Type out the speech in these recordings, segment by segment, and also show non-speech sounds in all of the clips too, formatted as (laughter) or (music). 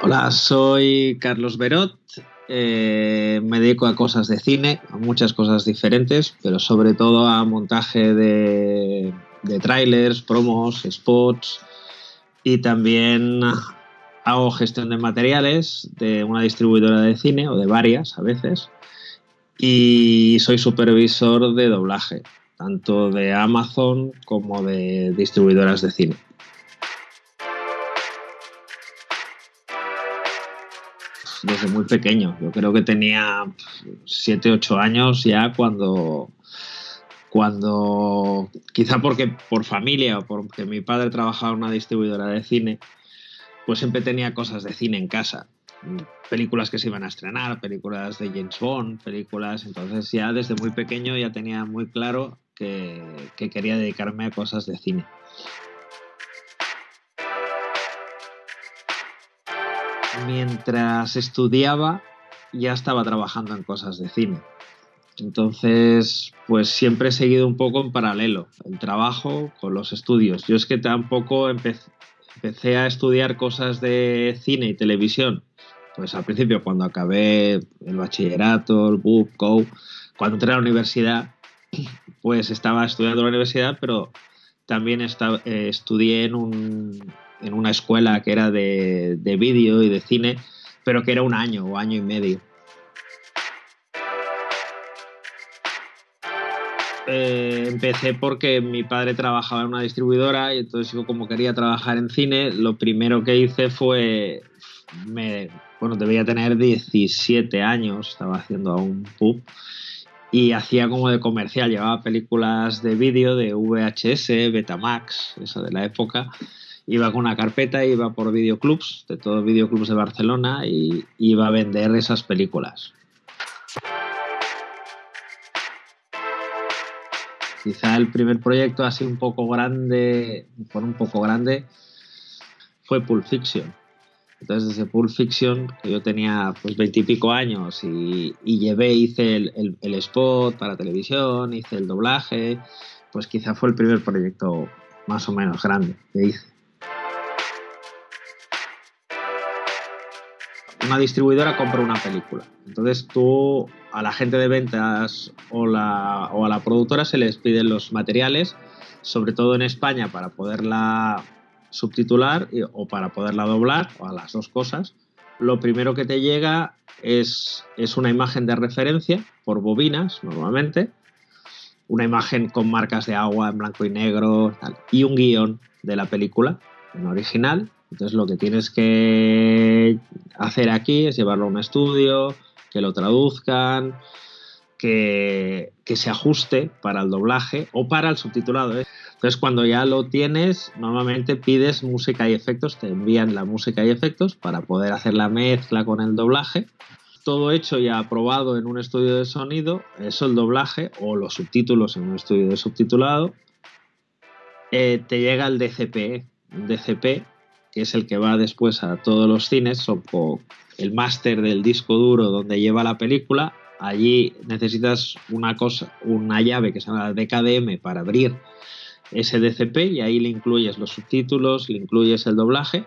Hola, soy Carlos Berot. Eh, me dedico a cosas de cine, a muchas cosas diferentes, pero sobre todo a montaje de, de trailers, promos, spots y también hago gestión de materiales de una distribuidora de cine o de varias a veces y soy supervisor de doblaje, tanto de Amazon como de distribuidoras de cine. Desde muy pequeño. Yo creo que tenía 7, 8 años ya cuando, cuando, quizá porque por familia o porque mi padre trabajaba en una distribuidora de cine, pues siempre tenía cosas de cine en casa. Películas que se iban a estrenar, películas de James Bond, películas. Entonces ya desde muy pequeño ya tenía muy claro que, que quería dedicarme a cosas de cine. Mientras estudiaba ya estaba trabajando en cosas de cine. Entonces, pues siempre he seguido un poco en paralelo el trabajo con los estudios. Yo es que tampoco empecé, a estudiar cosas de cine y televisión. Pues al principio, cuando acabé el bachillerato, el BUP, CO, cuando entré a la universidad, pues estaba estudiando en la universidad, pero también estaba, eh, estudié en un, en una escuela que era de, de vídeo y de cine, pero que era un año o año y medio. Eh, empecé porque mi padre trabajaba en una distribuidora y entonces yo como quería trabajar en cine, lo primero que hice fue, me, bueno, debía tener 17 años, estaba haciendo un pub y hacía como de comercial, llevaba películas de vídeo de VHS, Betamax, eso de la época, iba con una carpeta, iba por videoclubs, de todos los videoclubs de Barcelona, y iba a vender esas películas. Quizá el primer proyecto así un poco grande, por un poco grande, fue Pulp Fiction. Entonces desde Pulp Fiction, que yo tenía pues veintipico años y, y, llevé, hice el, el spot para televisión, hice el doblaje, pues quizá fue el primer proyecto más o menos grande que hice. Una distribuidora compra una película. Entonces tú a la gente de ventas o, a la productora se les piden los materiales, sobre todo en España, para poderla subtitular o para poderla doblar, o a las dos cosas. Lo primero que te llega es, es una imagen de referencia por bobinas, normalmente, una imagen con marcas de agua en blanco y negro y un guion de la película en original entonces lo que tienes que hacer aquí es llevarlo a un estudio, que lo traduzcan, que, se ajuste para el doblaje o para el subtitulado. ¿eh? Entonces cuando ya lo tienes, normalmente pides música y efectos, te envían la música y efectos para poder hacer la mezcla con el doblaje. Todo hecho y aprobado en un estudio de sonido, eso el doblaje o los subtítulos en un estudio de subtitulado, eh, te llega el DCP. DCP que es el que va después a todos los cines, o el máster del disco duro donde lleva la película. Allí necesitas una cosa, una llave que se llama DKDM para abrir ese DCP y ahí le incluyes los subtítulos, le incluyes el doblaje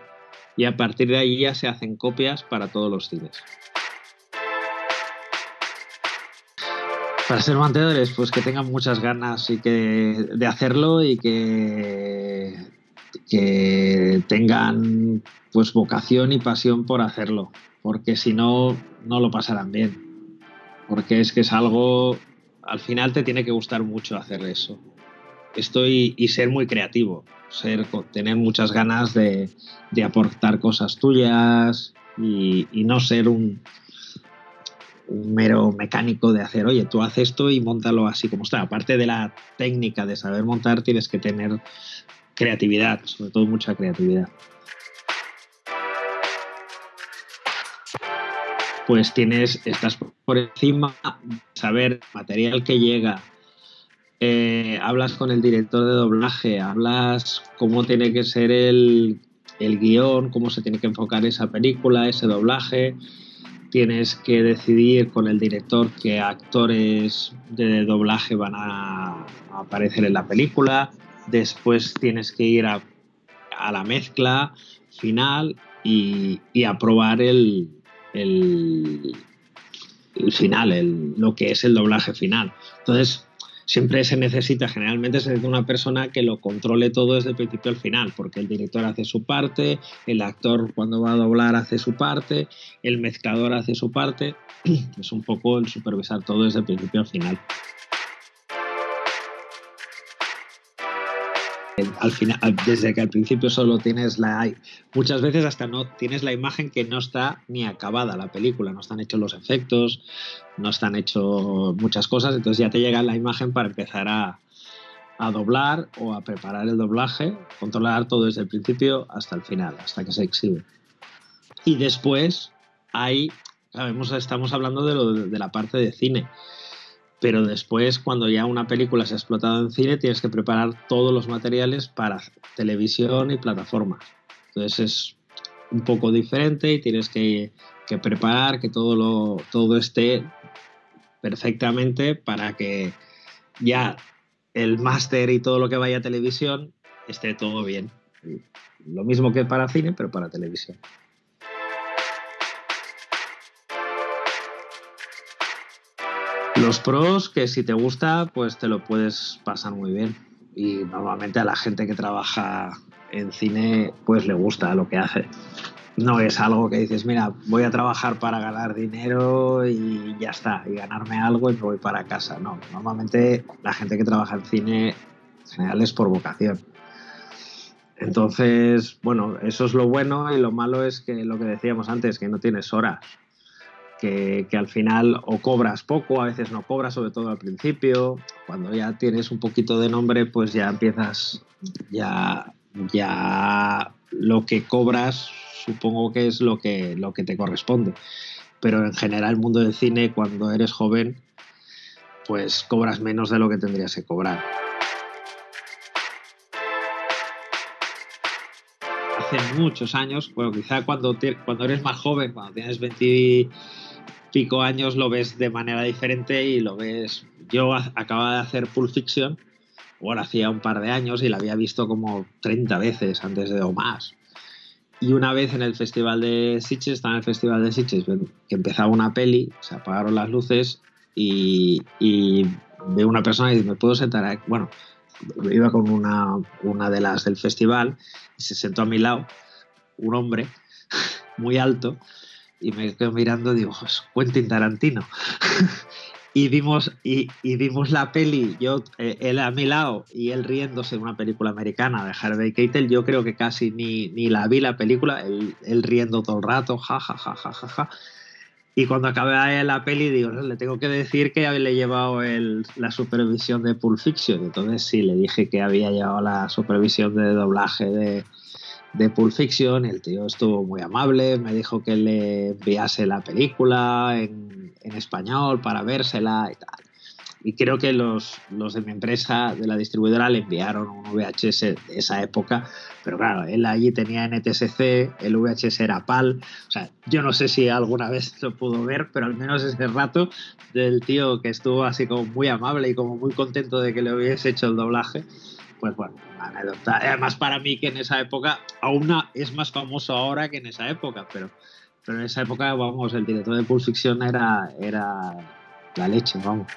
y a partir de ahí ya se hacen copias para todos los cines. Para ser mantenedores, pues que tengan muchas ganas y que, de hacerlo y que que tengan pues vocación y pasión por hacerlo, porque si no, no lo pasarán bien. Porque es que es algo, al final te tiene que gustar mucho hacer eso. Estoy y ser muy creativo, ser, tener muchas ganas de, aportar cosas tuyas y, no ser un, un mero mecánico de hacer, oye, tú haces esto y montalo así como está. Aparte de la técnica de saber montar, tienes que tener creatividad, sobre todo mucha creatividad. Pues tienes, estás por encima, saber material que llega, eh, hablas con el director de doblaje, hablas cómo tiene que ser el, el guion, cómo se tiene que enfocar esa película, ese doblaje, tienes que decidir con el director qué actores de doblaje van a aparecer en la película, después tienes que ir a, la mezcla final y, aprobar el, el, final, lo que es el doblaje final. Entonces, siempre se necesita, generalmente se necesita una persona que lo controle todo desde el principio al final, porque el director hace su parte, el actor cuando va a doblar hace su parte, el mezclador hace su parte, (clears throat) es un poco el supervisar todo desde el principio al final. Al final, desde que al principio solo tienes la. Muchas veces hasta no tienes la imagen que no está ni acabada la película, no están hechos los efectos, no están hechos muchas cosas, entonces ya te llega la imagen para empezar a, a doblar o a preparar el doblaje, controlar todo desde el principio hasta el final, hasta que se exhibe. Y después hay, sabemos, estamos hablando de la parte de cine pero después cuando ya una película se ha explotado en cine tienes que preparar todos los materiales para televisión y plataformas. Entonces es un poco diferente y tienes que, preparar que todo, lo, todo esté perfectamente para que ya el máster y todo lo que vaya a televisión esté todo bien. Lo mismo que para cine, pero para televisión. Los pros, que si te gusta, pues te lo puedes pasar muy bien. Y normalmente a la gente que trabaja en cine, pues le gusta lo que hace. No es algo que dices, mira, voy a trabajar para ganar dinero y ya está, y ganarme algo y me voy para casa. No, normalmente la gente que trabaja en cine en general es por vocación. Entonces, bueno, eso es lo bueno y lo malo es que lo que decíamos antes, que no tienes horas que, al final o cobras poco, a veces no cobras, sobre todo al principio. Cuando ya tienes un poquito de nombre, pues ya empiezas, ya, ya lo que cobras supongo que es lo que, lo que te corresponde. Pero en general el mundo del cine, cuando eres joven, pues cobras menos de lo que tendrías que cobrar. Hace muchos años, bueno, quizá cuando, cuando eres más joven, cuando tienes 20 pico años lo ves de manera diferente y lo ves. Yo acababa de hacer Pulp Fiction, bueno, hacía un par de años y la había visto como 30 veces antes de o más. Y una vez en el festival de Sitges, estaba en el festival de Sitges, que empezaba una peli, se apagaron las luces y, y veo una persona y dice, ¿me puedo sentar aquí? Bueno, iba con una, una de las del festival y se sentó a mi lado un hombre (laughs) muy alto y me quedo mirando y digo, pues Quentin Tarantino. (laughs) y vimos y, vimos la peli, yo eh, él a mi lado y él riéndose de una película americana de Harvey Keitel, yo creo que casi ni, ni la vi la película, él, riendo todo el rato, ja, ja, ja, ja, ja, ja. Y cuando acabé la peli, digo, le tengo que decir que le he llevado la supervisión de Pulp Fiction. Entonces sí, le dije que había llevado la supervisión de doblaje de, de Pulp Fiction. El tío estuvo muy amable, me dijo que le enviase la película en, en español para vérsela y tal. Y creo que los, los, de mi empresa, de la distribuidora, le enviaron un VHS de esa época. Pero claro, él allí tenía NTSC, el VHS era PAL. O sea, yo no sé si alguna vez lo pudo ver, pero al menos ese rato del tío que estuvo así como muy amable y como muy contento de que le hubiese hecho el doblaje, pues bueno, anécdota. Además, para mí, que en esa época, aún es más famoso ahora que en esa época, pero, pero en esa época, vamos, el director de Pulp Fiction era, era la leche, vamos.